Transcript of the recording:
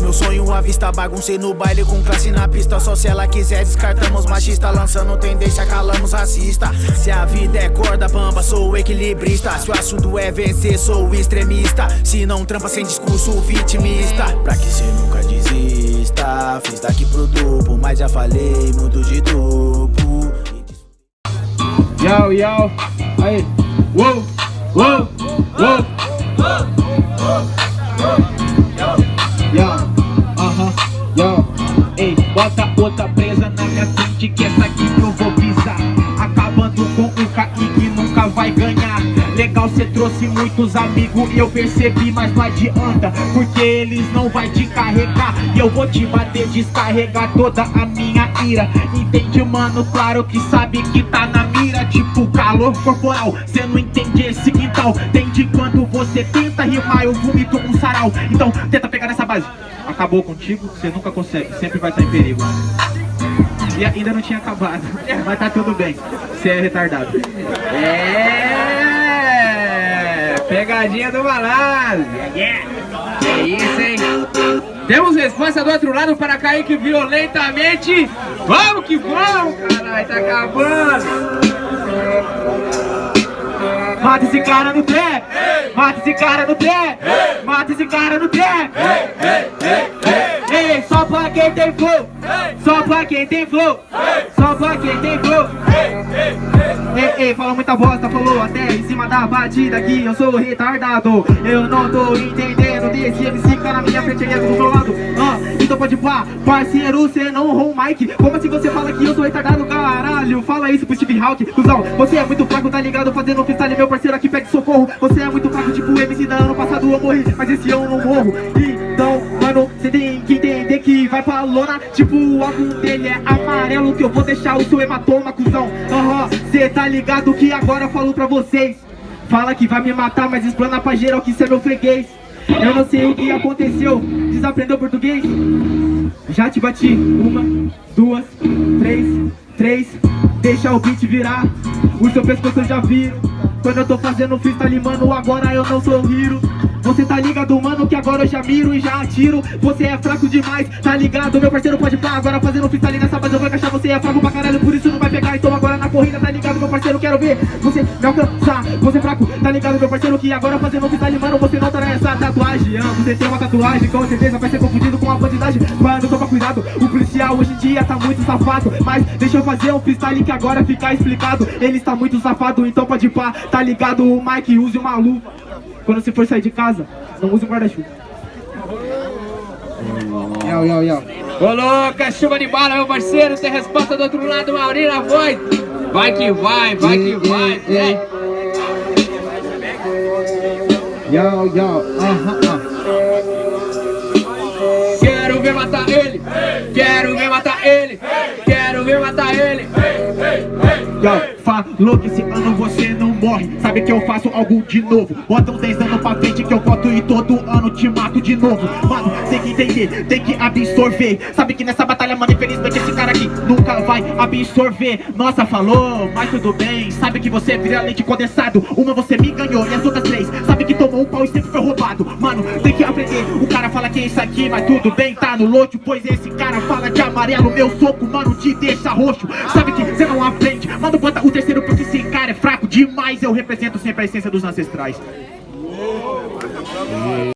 meu sonho à vista Baguncei no baile com classe na pista. Só se ela quiser descartamos machista Lançando tendência, calamos racista. Se a vida é corda bamba, sou equilibrista. Se o assunto é vencer, sou extremista. Se não trampa sem discurso vitimista. Pra que cê nunca desista? Fiz daqui pro duplo, mas já falei muito de duplo Yo, yo, aí, uou, uou, uou Legal, cê trouxe muitos amigos e eu percebi, mas não adianta Porque eles não vai te carregar. E eu vou te bater, descarregar toda a minha ira. Entende, mano? Claro que sabe que tá na mira. Tipo calor corporal, cê não entende esse quintal Entende quando você tenta rimar, eu vomito um sarau. Então tenta pegar nessa base. Acabou contigo, você nunca consegue, sempre vai estar em perigo. E ainda não tinha acabado, mas tá tudo bem, você é retardado. É, pegadinha do malandro É isso, hein Temos resposta do outro lado para Kaique violentamente Vamos que vamos, caralho, tá acabando Mata esse cara no trap! Mata esse cara no trap! Mata esse cara no trap! Pra quem tem flow! Só pra quem tem flow! Só pra quem tem flow! Ei, ei, fala muita bosta, falou até em cima da batida que eu sou retardado Eu não tô entendendo desse MC cara na minha frente e é do meu lado ah, Então pode pá, parceiro, cê não o mic Como assim você fala que eu sou retardado, caralho? Fala isso pro Steve Hawk, cuzão Você é muito fraco, tá ligado? Fazendo freestyle, meu parceiro aqui pede socorro Você é muito fraco, tipo MC da ano passado eu morri Mas esse ano eu não morro Então, mano, cê tem que entender vai pra lona Tipo o álbum dele é amarelo Que eu vou deixar o seu hematoma, cuzão. Aham, cê tá ligado que agora eu falo pra vocês. Fala que vai me matar, mas explana pra geral que cê é meu freguês. Eu não sei o que aconteceu, desaprendeu português? Já te bati, uma, duas, três, três. Deixa o beat virar, o seu pescoço eu já viro. Quando eu tô fazendo freestyle, mano, agora eu não sou hero você tá ligado, mano, que agora eu já miro e já atiro. Você é fraco demais, tá ligado? Meu parceiro pode pá, agora fazendo freestyle nessa base eu vou encaixar. Você é fraco pra caralho, por isso não vai pegar. Então agora na corrida, tá ligado, meu parceiro, quero ver Você me alcançar, você é fraco, tá ligado, meu parceiro? Que agora fazendo freestyle, mano, você não tá nessa tatuagem. Ah, Você tem uma tatuagem, com certeza vai ser confundido com a bandidagem Mano, toma cuidado, o policial hoje em dia tá muito safado. Mas deixa eu fazer um freestyle que agora fica explicado. Ele está muito safado, então pode pá, tá ligado? O Mike use uma luva quando você for sair de casa, não use o guarda-chuva. Yo, yo, yo. Coloca chuva de bala, meu parceiro. Tem resposta do outro lado, Mauri na voz. Vai que vai, vai que vai. É. Yo, yo, aham, uh. Quero ver matar ele. Quero ver matar ele. Quero ver matar ele. Yo, falou que esse ano você não morre. Sabe que eu faço algo de novo? Bota uns 10 anos pra frente que eu boto e todo ano te mato de novo. Mano, tem que entender, tem que absorver. Sabe que nessa batalha, mano, infelizmente esse cara aqui nunca vai absorver. Nossa, falou, mas tudo bem. Sabe que você vira leite condensado. Uma você me ganhou e as outras três. Sabe que tomou um pau e sempre foi roubado. Mano, tem que aprender. O cara fala que é isso aqui, mas tudo bem, tá no lote Pois esse cara fala de amarelo. Meu soco, mano, te deixa roxo. Sabe que você não aprende demais Eu represento sempre a essência dos ancestrais